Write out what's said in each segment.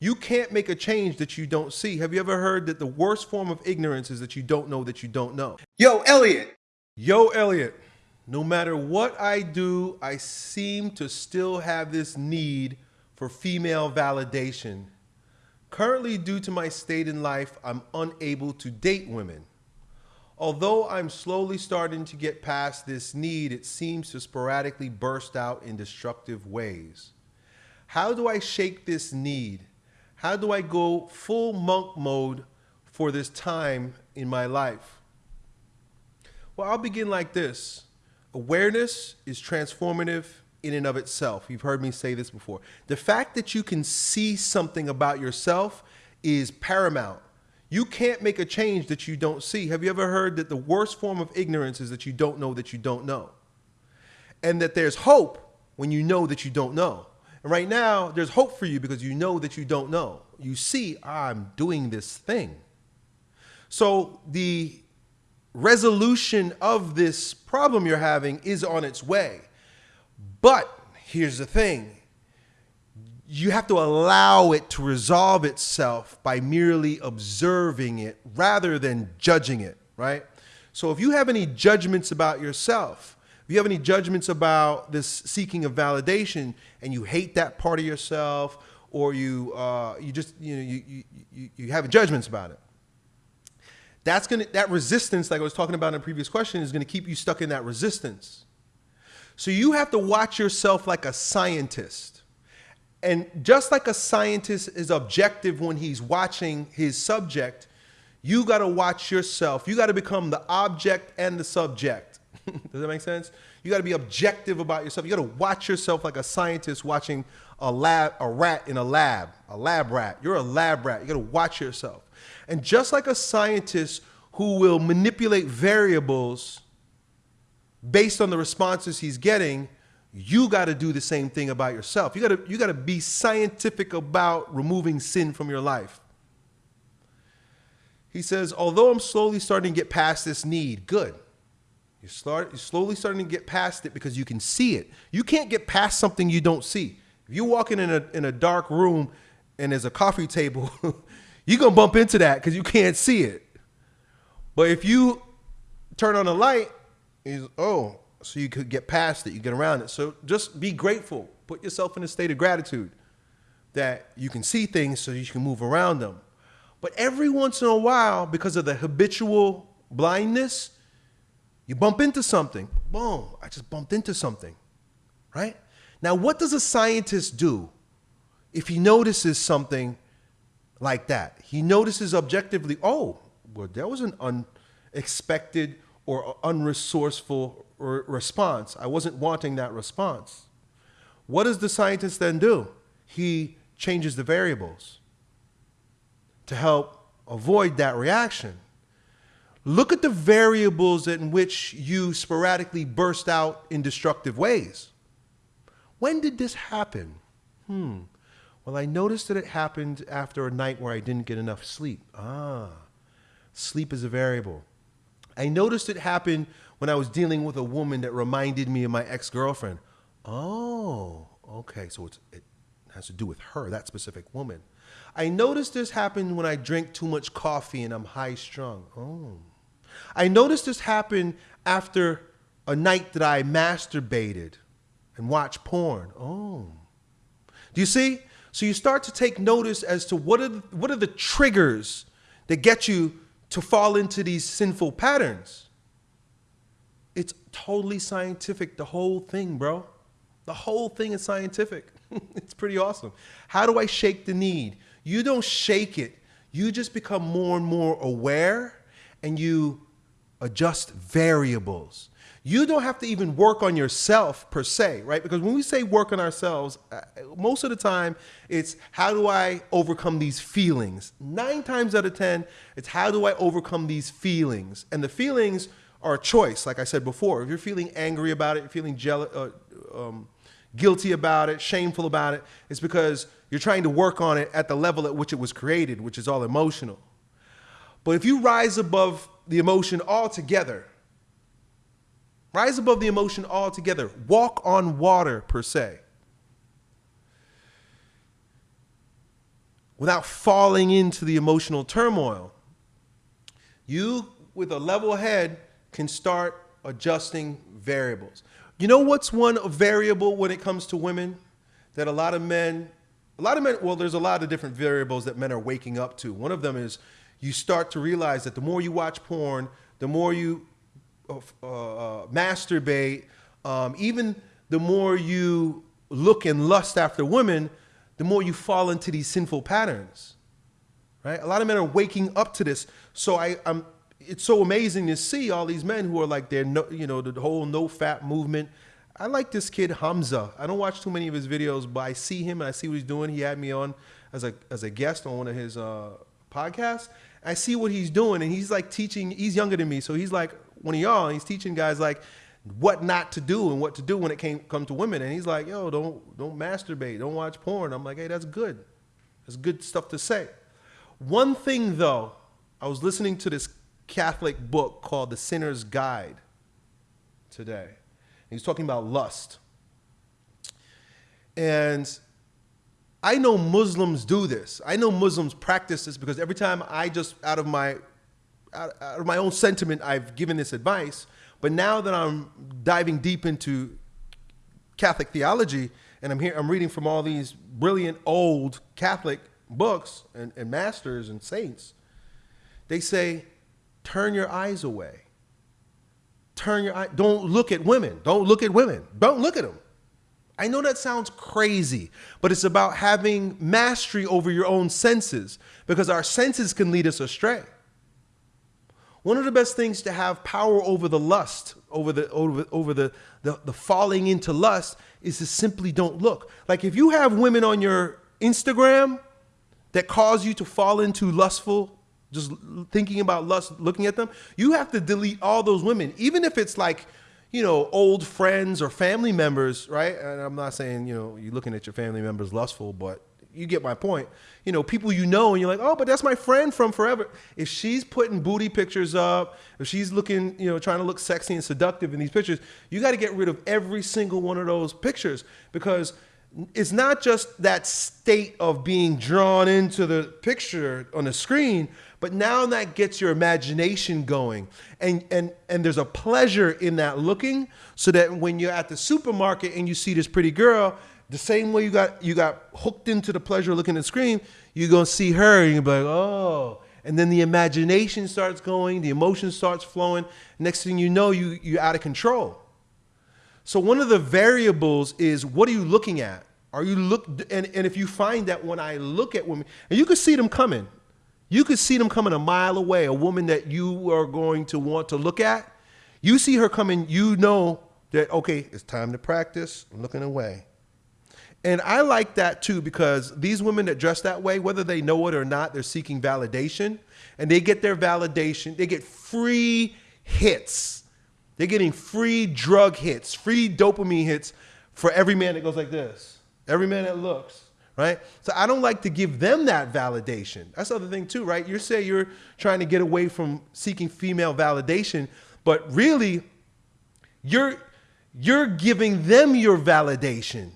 You can't make a change that you don't see. Have you ever heard that the worst form of ignorance is that you don't know that you don't know? Yo, Elliot. Yo, Elliot, no matter what I do, I seem to still have this need for female validation. Currently, due to my state in life, I'm unable to date women. Although I'm slowly starting to get past this need, it seems to sporadically burst out in destructive ways. How do I shake this need? How do I go full monk mode for this time in my life? Well, I'll begin like this. Awareness is transformative in and of itself. You've heard me say this before. The fact that you can see something about yourself is paramount. You can't make a change that you don't see. Have you ever heard that the worst form of ignorance is that you don't know that you don't know? And that there's hope when you know that you don't know. And right now, there's hope for you because you know that you don't know. You see, I'm doing this thing. So the resolution of this problem you're having is on its way. But here's the thing you have to allow it to resolve itself by merely observing it rather than judging it, right? So if you have any judgments about yourself, if you have any judgments about this seeking of validation and you hate that part of yourself or you, uh, you just, you know, you, you, you have judgments about it, that's gonna, that resistance, like I was talking about in a previous question, is gonna keep you stuck in that resistance. So you have to watch yourself like a scientist. And just like a scientist is objective when he's watching his subject, you got to watch yourself. You got to become the object and the subject. Does that make sense? You got to be objective about yourself. You got to watch yourself like a scientist watching a lab, a rat in a lab, a lab rat. You're a lab rat. You got to watch yourself. And just like a scientist who will manipulate variables based on the responses he's getting, you got to do the same thing about yourself. You got to you got to be scientific about removing sin from your life. He says, although I'm slowly starting to get past this need, good. You start, you're slowly starting to get past it because you can see it. You can't get past something you don't see. If you're walking in a, in a dark room and there's a coffee table, you're going to bump into that because you can't see it. But if you turn on a light, oh, so you could get past it, you get around it. So just be grateful. Put yourself in a state of gratitude that you can see things so you can move around them. But every once in a while, because of the habitual blindness, you bump into something. Boom, I just bumped into something, right? Now, what does a scientist do if he notices something like that? He notices objectively, oh, well, that was an unexpected or unresourceful response. I wasn't wanting that response. What does the scientist then do? He changes the variables to help avoid that reaction. Look at the variables in which you sporadically burst out in destructive ways. When did this happen? Hmm. Well, I noticed that it happened after a night where I didn't get enough sleep. Ah, sleep is a variable. I noticed it happened when I was dealing with a woman that reminded me of my ex girlfriend. Oh, okay. So it has to do with her, that specific woman. I noticed this happened when I drink too much coffee and I'm high strung. Oh. I noticed this happen after a night that I masturbated and watched porn. Oh. Do you see? So you start to take notice as to what are the, what are the triggers that get you to fall into these sinful patterns. It's totally scientific, the whole thing, bro. The whole thing is scientific. it's pretty awesome. How do I shake the need? You don't shake it. You just become more and more aware and you adjust variables. You don't have to even work on yourself per se, right? Because when we say work on ourselves, uh, most of the time it's how do I overcome these feelings? Nine times out of 10, it's how do I overcome these feelings? And the feelings are a choice, like I said before. If you're feeling angry about it, you're feeling jealous, uh, um, guilty about it, shameful about it, it's because you're trying to work on it at the level at which it was created, which is all emotional. But if you rise above the emotion altogether. Rise above the emotion altogether. Walk on water, per se. without falling into the emotional turmoil. You, with a level head, can start adjusting variables. You know what's one variable when it comes to women that a lot of men, a lot of men, well, there's a lot of different variables that men are waking up to. One of them is you start to realize that the more you watch porn, the more you uh, uh, masturbate, um, even the more you look and lust after women, the more you fall into these sinful patterns. Right? A lot of men are waking up to this. So I, I'm it's so amazing to see all these men who are like they're no, you know, the whole NoFap movement. I like this kid Hamza. I don't watch too many of his videos, but I see him and I see what he's doing. He had me on as a as a guest on one of his uh, podcasts. I see what he's doing, and he's like teaching. He's younger than me, so he's like one of y'all. he's teaching guys like what not to do and what to do when it came come to women. And he's like, yo, don't don't masturbate, don't watch porn. I'm like, hey, that's good. That's good stuff to say. One thing though, I was listening to this Catholic book called The Sinner's Guide today. And he's talking about lust. And I know Muslims do this. I know Muslims practice this because every time I just out of my out, of my own sentiment I've given this advice, but now that I'm diving deep into Catholic theology and I'm here I'm reading from all these brilliant old Catholic books and, and masters and saints, they say turn your eyes away. Turn your eye. Don't look at women. Don't look at women. Don't look at them. I know that sounds crazy, but it's about having mastery over your own senses because our senses can lead us astray. One of the best things to have power over the lust, over the over, over the, the, the falling into lust, is to simply don't look. Like if you have women on your Instagram that cause you to fall into lustful just thinking about lust, looking at them, you have to delete all those women, even if it's like, you know, old friends or family members, right? And I'm not saying, you know, you're looking at your family members lustful, but you get my point. You know, people you know, and you're like, oh, but that's my friend from forever. If she's putting booty pictures up, if she's looking, you know, trying to look sexy and seductive in these pictures, you got to get rid of every single one of those pictures because it's not just that state of being drawn into the picture on the screen, but now that gets your imagination going. And, and, and there's a pleasure in that looking so that when you're at the supermarket and you see this pretty girl, the same way you got, you got hooked into the pleasure of looking at the screen, you're to see her and you're like, oh. And then the imagination starts going, the emotion starts flowing. Next thing you know, you, you're out of control. So one of the variables is what are you looking at? Are you look and, and if you find that when I look at women, and you can see them coming, you could see them coming a mile away, a woman that you are going to want to look at. You see her coming, you know that, okay, it's time to practice, I'm looking away. And I like that too because these women that dress that way, whether they know it or not, they're seeking validation. And they get their validation, they get free hits. They're getting free drug hits, free dopamine hits for every man that goes like this, every man that looks right? So I don't like to give them that validation. That's the other thing too, right? You say you're trying to get away from seeking female validation, but really you're you're giving them your validation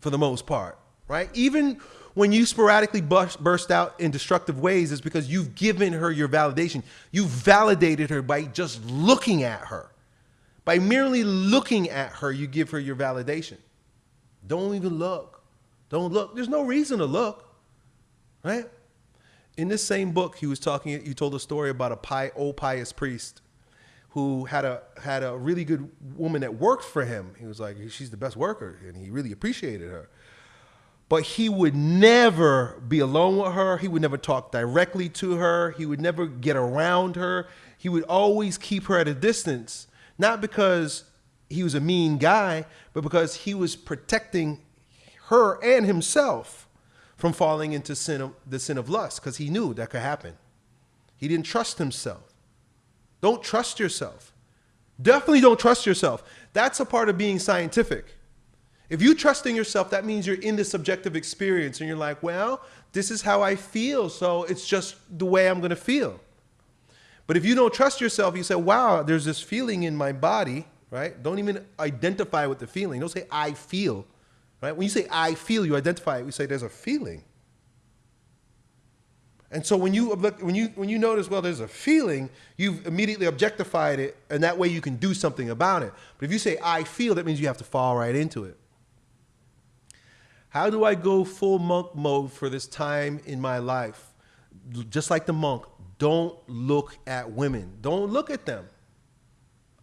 for the most part, right? Even when you sporadically burst, burst out in destructive ways, it's because you've given her your validation. You've validated her by just looking at her. By merely looking at her, you give her your validation. Don't even look. Don't look. There's no reason to look, right? In this same book, he was talking. He told a story about a pie, old pious priest who had a had a really good woman that worked for him. He was like, she's the best worker, and he really appreciated her. But he would never be alone with her. He would never talk directly to her. He would never get around her. He would always keep her at a distance, not because he was a mean guy, but because he was protecting her and himself from falling into sin of, the sin of lust because he knew that could happen. He didn't trust himself. Don't trust yourself. Definitely don't trust yourself. That's a part of being scientific. If you trust in yourself, that means you're in the subjective experience and you're like, well, this is how I feel, so it's just the way I'm going to feel. But if you don't trust yourself, you say, wow, there's this feeling in my body, right? Don't even identify with the feeling. Don't say, I feel. Right? When you say I feel, you identify it. We say there's a feeling. And so when you when you when you notice, well, there's a feeling, you've immediately objectified it, and that way you can do something about it. But if you say I feel, that means you have to fall right into it. How do I go full monk mode for this time in my life? Just like the monk, don't look at women. Don't look at them.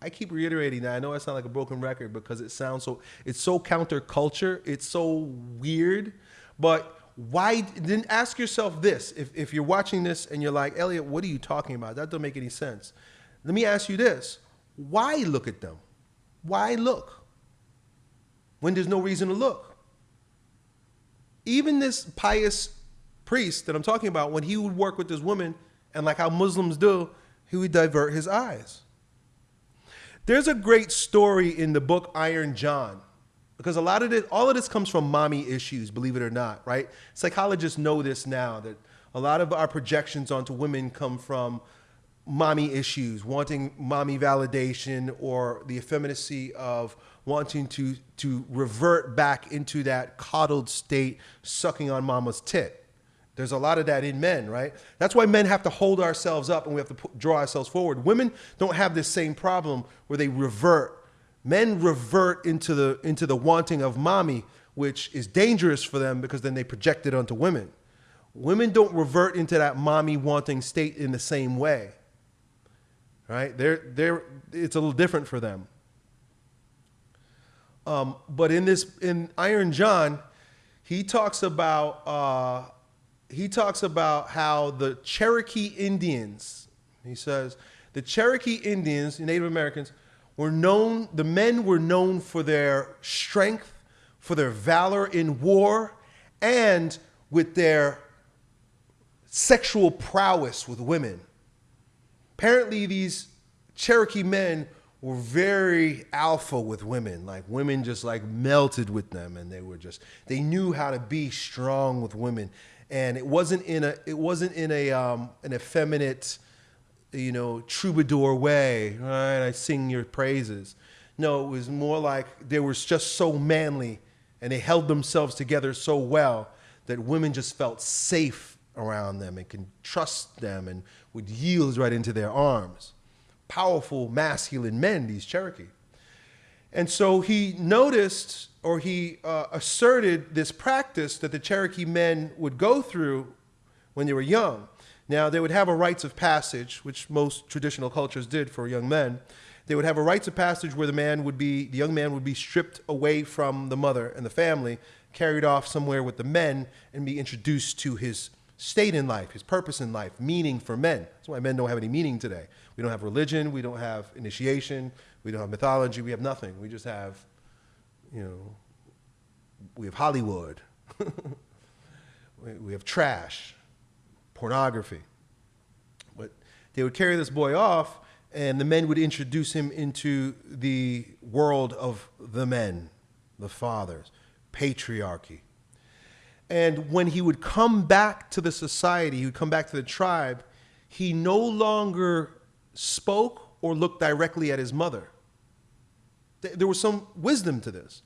I keep reiterating that. I know I sound like a broken record because it sounds so it's so counterculture. It's so weird. But why then ask yourself this if, if you're watching this and you're like elliot what are you talking about that doesn't make any sense let me ask you this why look at them why look when there's no reason to look even this pious priest that i'm talking about when he would work with this woman and like how muslims do he would divert his eyes there's a great story in the book iron john because a lot of it, all of this comes from mommy issues, believe it or not, right? Psychologists know this now that a lot of our projections onto women come from mommy issues, wanting mommy validation or the effeminacy of wanting to, to revert back into that coddled state, sucking on mama's tit. There's a lot of that in men, right? That's why men have to hold ourselves up and we have to draw ourselves forward. Women don't have this same problem where they revert men revert into the into the wanting of mommy, which is dangerous for them because then they project it onto women. Women don't revert into that mommy wanting state in the same way. Right? They're they're it's a little different for them. Um, but in this in Iron John, he talks about uh, he talks about how the Cherokee Indians, he says, the Cherokee Indians, Native Americans, were known, the men were known for their strength, for their valor in war, and with their sexual prowess with women. Apparently, these Cherokee men were very alpha with women. Like women just like melted with them, and they were just they knew how to be strong with women. And it wasn't in a it wasn't in a um, an effeminate you know, troubadour way, right? I sing your praises. No, it was more like they were just so manly and they held themselves together so well that women just felt safe around them and can trust them and would yield right into their arms. Powerful, masculine men, these Cherokee. And so he noticed or he uh, asserted this practice that the Cherokee men would go through when they were young. Now, they would have a rites of passage, which most traditional cultures did for young men. They would have a rites of passage where the man would be, the young man would be stripped away from the mother and the family, carried off somewhere with the men, and be introduced to his state in life, his purpose in life, meaning for men. That's why men don't have any meaning today. We don't have religion, we don't have initiation, we don't have mythology, we have nothing. We just have, you know, we have Hollywood, we have trash pornography. But they would carry this boy off, and the men would introduce him into the world of the men, the fathers, patriarchy. And when he would come back to the society, he would come back to the tribe, he no longer spoke or looked directly at his mother. There was some wisdom to this.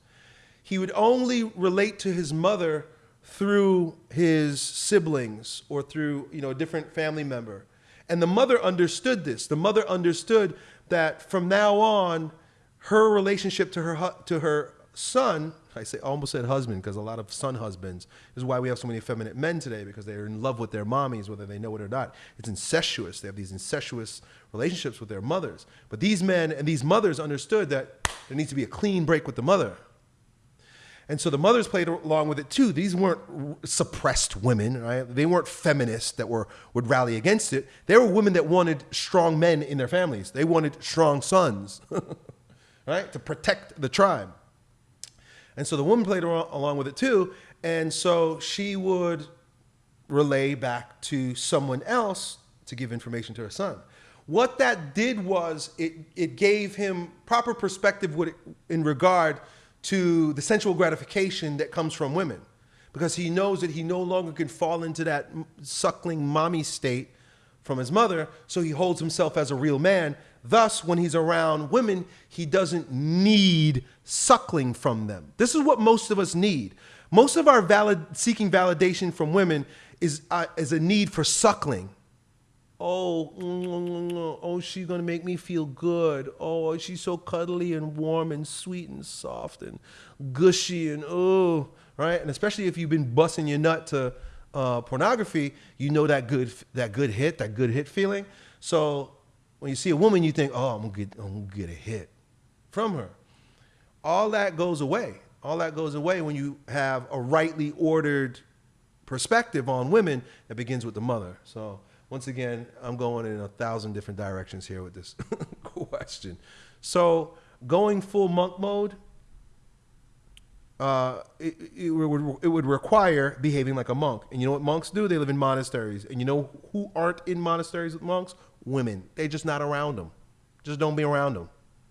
He would only relate to his mother through his siblings or through you know a different family member. And the mother understood this. The mother understood that from now on her relationship to her to her son i say almost said husband because a lot of son husbands is why we have so many effeminate men today because they're in love with their mommies whether they know it or not. It's incestuous. They have these incestuous relationships with their mothers. But these men and these mothers understood that there needs to be a clean break with the mother and so the mothers played along with it too. These weren't suppressed women, right? They weren't feminists that were would rally against it. They were women that wanted strong men in their families. They wanted strong sons, right, to protect the tribe. And so the woman played along with it too. And so she would relay back to someone else to give information to her son. What that did was it, it gave him proper perspective in regard to the sensual gratification that comes from women because he knows that he no longer can fall into that suckling mommy state from his mother, so he holds himself as a real man. Thus, when he's around women, he doesn't need suckling from them. This is what most of us need. Most of our valid, seeking validation from women is uh, is a need for suckling. Oh, oh, she's gonna make me feel good. Oh, she's so cuddly and warm and sweet and soft and gushy and oh, right. And especially if you've been busting your nut to uh, pornography, you know that good that good hit, that good hit feeling. So when you see a woman, you think, oh, I'm gonna get I'm gonna get a hit from her. All that goes away. All that goes away when you have a rightly ordered perspective on women that begins with the mother. So once again, I'm going in a thousand different directions here with this question. So going full monk mode, uh, it, it, would, it would require behaving like a monk. And you know what monks do? They live in monasteries. And you know who aren't in monasteries with monks? Women. They're just not around them. Just don't be around them.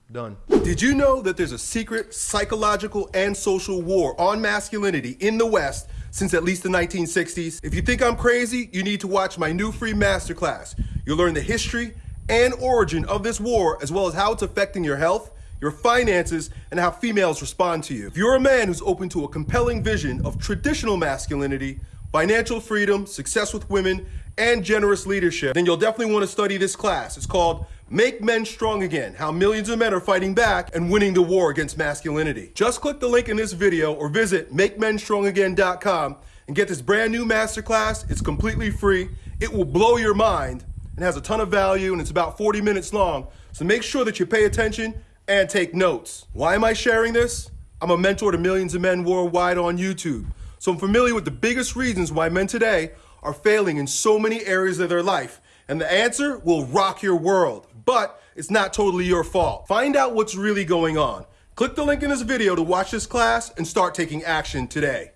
Done. Did you know that there's a secret psychological and social war on masculinity in the West since at least the 1960s? If you think I'm crazy, you need to watch my new free masterclass. You'll learn the history and origin of this war, as well as how it's affecting your health, your finances, and how females respond to you. If you're a man who's open to a compelling vision of traditional masculinity, financial freedom, success with women, and generous leadership, then you'll definitely want to study this class. It's called Make Men Strong Again, how millions of men are fighting back and winning the war against masculinity. Just click the link in this video or visit MakeMenStrongAgain.com and get this brand new masterclass. It's completely free. It will blow your mind and has a ton of value and it's about 40 minutes long. So make sure that you pay attention and take notes. Why am I sharing this? I'm a mentor to millions of men worldwide on YouTube. So I'm familiar with the biggest reasons why men today are failing in so many areas of their life. And the answer will rock your world but it's not totally your fault. Find out what's really going on. Click the link in this video to watch this class and start taking action today.